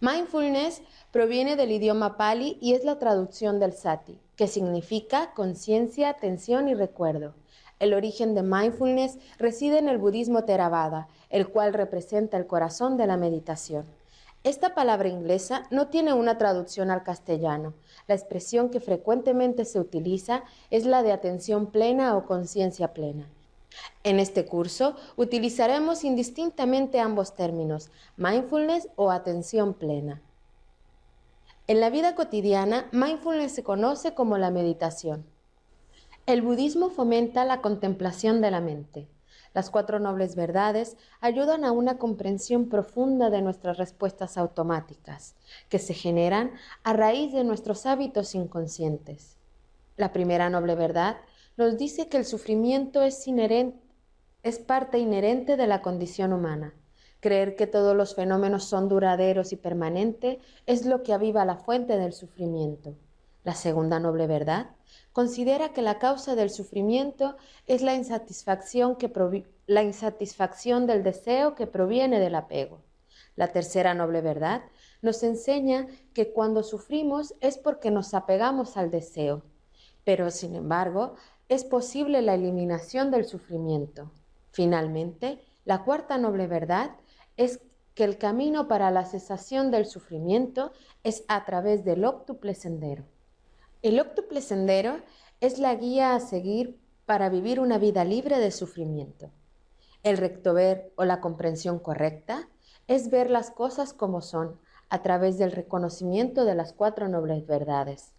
Mindfulness proviene del idioma pali y es la traducción del sati, que significa conciencia, atención y recuerdo. El origen de mindfulness reside en el budismo Theravada, el cual representa el corazón de la meditación. Esta palabra inglesa no tiene una traducción al castellano. La expresión que frecuentemente se utiliza es la de atención plena o conciencia plena. En este curso utilizaremos indistintamente ambos términos, mindfulness o atención plena. En la vida cotidiana, mindfulness se conoce como la meditación. El budismo fomenta la contemplación de la mente. Las cuatro nobles verdades ayudan a una comprensión profunda de nuestras respuestas automáticas, que se generan a raíz de nuestros hábitos inconscientes. La primera noble verdad nos dice que el sufrimiento es, es parte inherente de la condición humana. Creer que todos los fenómenos son duraderos y permanentes es lo que aviva la fuente del sufrimiento. La segunda noble verdad considera que la causa del sufrimiento es la insatisfacción del deseo que proviene del apego. La tercera noble verdad nos enseña que cuando sufrimos es porque nos apegamos al deseo, pero sin embargo es posible la eliminación del sufrimiento. Finalmente, la cuarta noble verdad es que el camino para la cesación del sufrimiento es a través del óctuple sendero. El óctuple sendero es la guía a seguir para vivir una vida libre de sufrimiento. El recto ver o la comprensión correcta es ver las cosas como son a través del reconocimiento de las cuatro nobles verdades.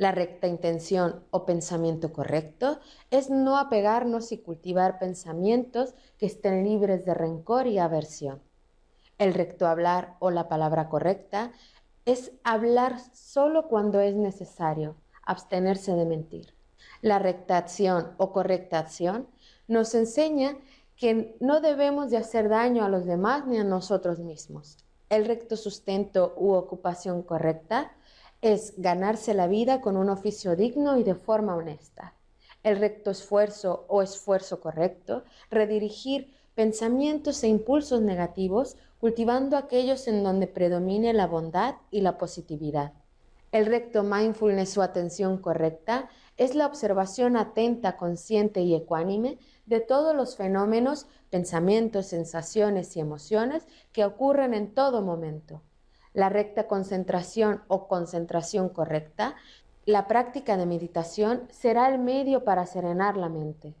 La recta intención o pensamiento correcto es no apegarnos y cultivar pensamientos que estén libres de rencor y aversión. El recto hablar o la palabra correcta es hablar solo cuando es necesario, abstenerse de mentir. La recta acción o correcta acción nos enseña que no debemos de hacer daño a los demás ni a nosotros mismos. El recto sustento u ocupación correcta es ganarse la vida con un oficio digno y de forma honesta. El recto esfuerzo o esfuerzo correcto, redirigir pensamientos e impulsos negativos cultivando aquellos en donde predomine la bondad y la positividad. El recto mindfulness o atención correcta es la observación atenta, consciente y ecuánime de todos los fenómenos, pensamientos, sensaciones y emociones que ocurren en todo momento. La recta concentración o concentración correcta, la práctica de meditación será el medio para serenar la mente.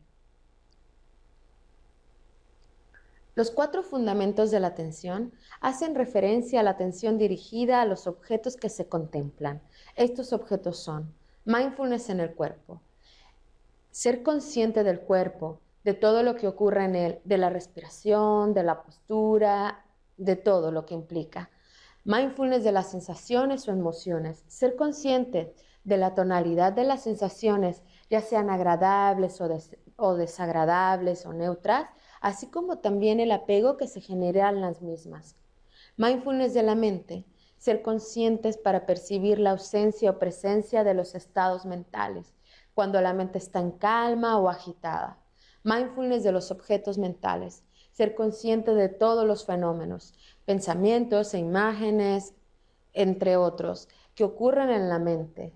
Los cuatro fundamentos de la atención hacen referencia a la atención dirigida a los objetos que se contemplan. Estos objetos son mindfulness en el cuerpo, ser consciente del cuerpo, de todo lo que ocurre en él, de la respiración, de la postura, de todo lo que implica. Mindfulness de las sensaciones o emociones, ser consciente de la tonalidad de las sensaciones, ya sean agradables o, desagradables o neutras, así como también el apego que se genera en las mismas. Mindfulness de la mente, ser conscientes para percibir la ausencia o presencia de los estados mentales, cuando la mente está en calma o agitada. Mindfulness de los objetos mentales, ser consciente de todos los fenómenos, pensamientos e imágenes, entre otros, que ocurren en la mente.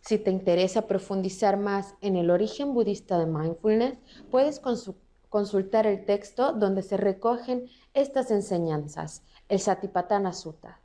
Si te interesa profundizar más en el origen budista de mindfulness, puedes consultar el texto donde se recogen estas enseñanzas, el Satipatthana Sutta.